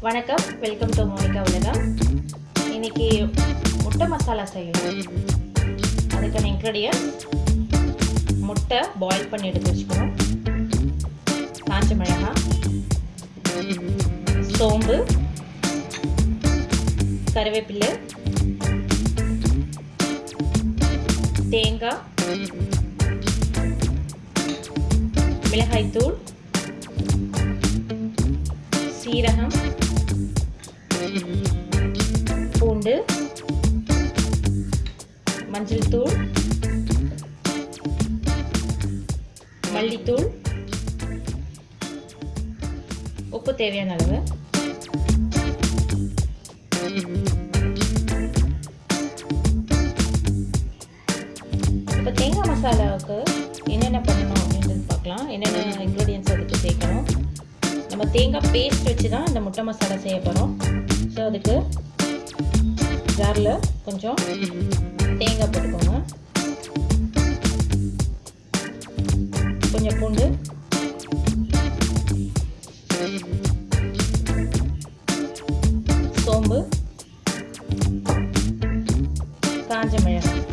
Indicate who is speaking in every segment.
Speaker 1: வணக்கம் welcome to Monica உலகம் இன்னைக்கு முட்டை மசாலா செய்யணும் அதுக்கான இன்க்ரீடியன்ட் முட்டை பாயில் பண்ணி எடுத்து வச்சுக்கணும். காஞ்ச மிளகாய் சோம்பு கருவேப்பிலை தேங்காய் மிளகாய்த்தூள் சீரகம் பூண்டு மஞ்சள் தூள் மல்லித்தூள். உப்பு தேவையான அளவு. இப்போ தேங்காய் மசாலாவுக்கு என்னென்ன பண்ணணும் அப்படின்றது பார்க்கலாம். என்னென்ன இன்க்ரீடியன்ஸ் அதுக்கு சேர்க்கணும். நம்ம தேங்காய் பேஸ்ட் வச்சு தான் இந்த முட்டை மசாலா செய்ய போகிறோம் ஸோ அதுக்கு ஜாரில் கொஞ்சம் தேங்காய் போட்டுக்கோங்க. கொஞ்சம் பூண்டு. சோம்பு. காஞ்ச மிளகாய்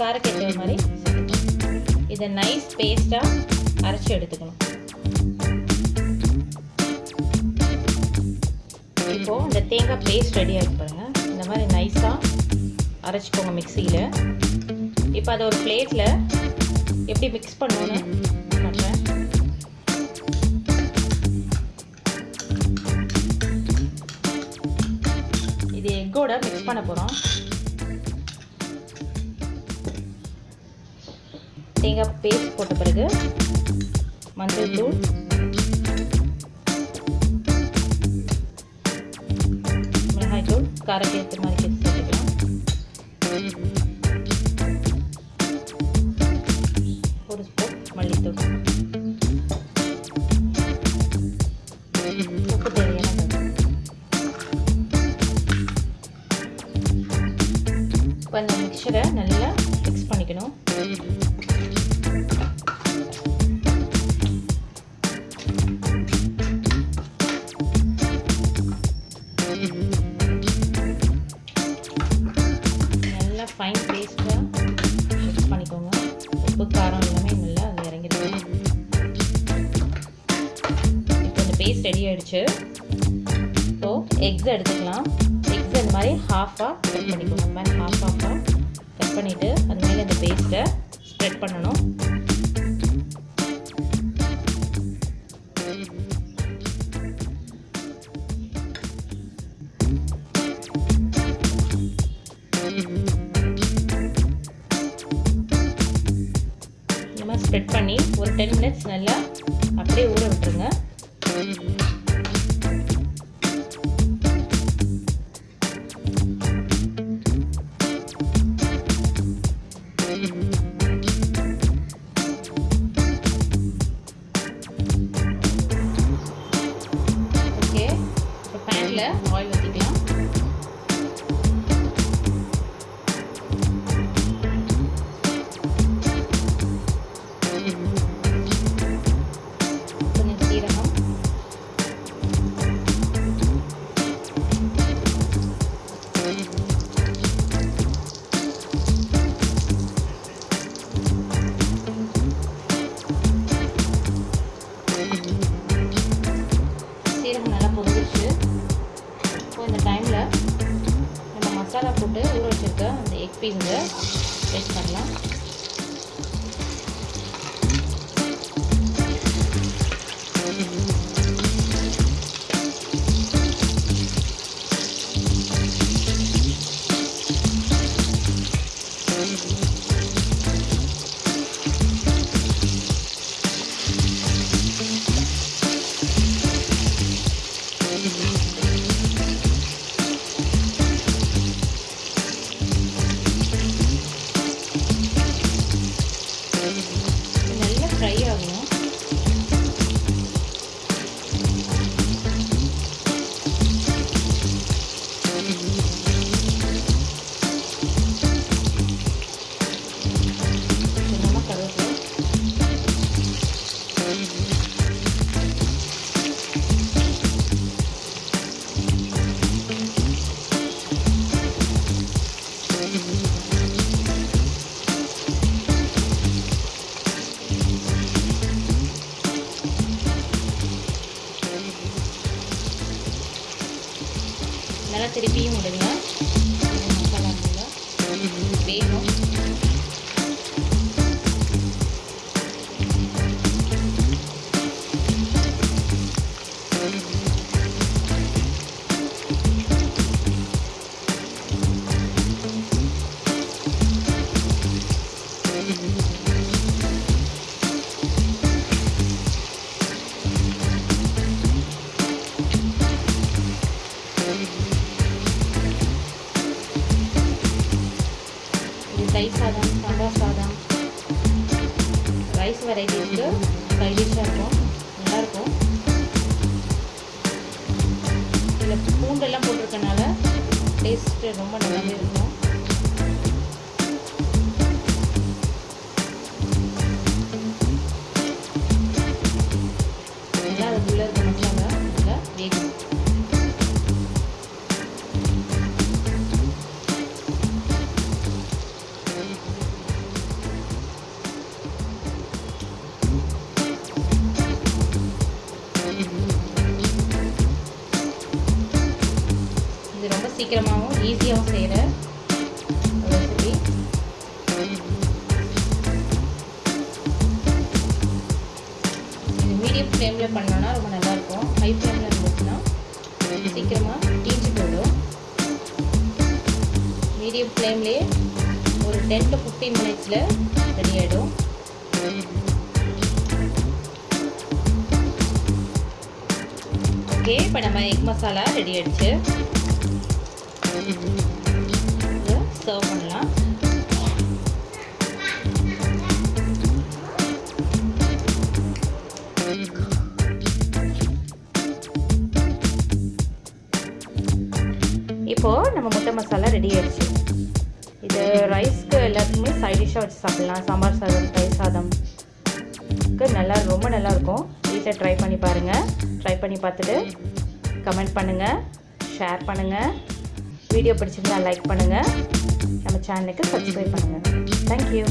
Speaker 1: காரக்கு மாதிரி இதை நைஸ் பேஸ்ட்டாக அரைச்சி எடுத்துக்கணும். இப்போது இந்த தேங்காய் பேஸ்ட் ரெடி ஆகி பாருங்க. இந்த மாதிரி நைஸாக அரைச்சிக்கோங்க மிக்சியில் இப்போ அதை ஒரு பிளேட்டில் எப்படி மிக்ஸ் பண்ணணும்னு காட்டுறேன் இது எக்கோட மிக்ஸ் பண்ண போகிறோம் தேங்காய் பேஸ்ட் போட்ட பிறகு மஞ்சள் தூள். மிளகாய்த்தூள் காரக்கு ஏற்ற மாதிரி ஸ்பூன் உப்பு தேவையான அளவு. அந்த மிக்சரை நல்லா மிக்ஸ் பண்ணிக்கணும். பேஸ்ட் ரெடி ஆகிடுச்சு ஸோ எக்ஸ் எடுத்துக்கலாம். எக்ஸ் இந்த மாதிரி ஹாஃபாக கட் பண்ணிக்கணும். இந்த மாதிரி ஹாஃப் ஹாஃபாக கட் பண்ணிவிட்டு அது மேலே இந்த பேஸ்ட்டை ஸ்ப்ரெட் பண்ணணும். இந்த மாதிரி ஸ்ப்ரெட் பண்ணி ஒரு டென் மினிட்ஸ் நல்லா அப்படியே ஊற விட்டுருங்க. இப்போ பேனில் ஆயில் ஊற்றிக்கலாம் அந்த எக் நல்லா திருப்பியும் விடுங்க. மசாலா வேணும். தயிர் சாதம் சாம்பார் சாதம் ரைஸ் வெரைட்டிஸ்க்கு சைடிஷாக இருக்கும். நல்லாயிருக்கும் இதில் பூண்டெல்லாம் போட்டிருக்கனால டேஸ்ட்டு ரொம்ப நல்லாவே இருக்கும். சீக்கிரமாகவும் ஈஸியாகவும் செய்கிற ரெசிபி இது மீடியம் ஃப்ளேமில் பண்ணோன்னா ரொம்ப நல்லாயிருக்கும். ஹை ஃப்ளேமில் இருந்துச்சுன்னா சீக்கிரமாக தீஞ்சு போயிடும். மீடியம் ஃப்ளேம்லேயே ஒரு டென் டு ஃபிஃப்டீன் மினிட்ஸில் ரெடி ஆகிடும் ஓகே இப்போ நம்ம எக் மசாலா ரெடி இப்போ சர்வ் பண்ணலாம் இப்போது நம்ம முட்டை மசாலா ரெடி ஆயிடுச்சு. இது ரைஸ்க்கு எல்லாத்துக்குமே சைட் டிஷ்ஷாக வச்சு சாப்பிட்லாம். சாம்பார் சாதம் தயிர் சாதம். நல்லா ரொம்ப நல்லாயிருக்கும் வீட்டில் ட்ரை பண்ணி பாருங்கள் ட்ரை பண்ணி பார்த்துட்டு கமெண்ட் பண்ணுங்கள் ஷேர் பண்ணுங்கள் வீடியோ பிடிச்சிருந்தா லைக் பண்ணுங்கள் நம்ம சேனலுக்கு சப்ஸ்கிரைப் பண்ணுங்கள் தேங்க்யூ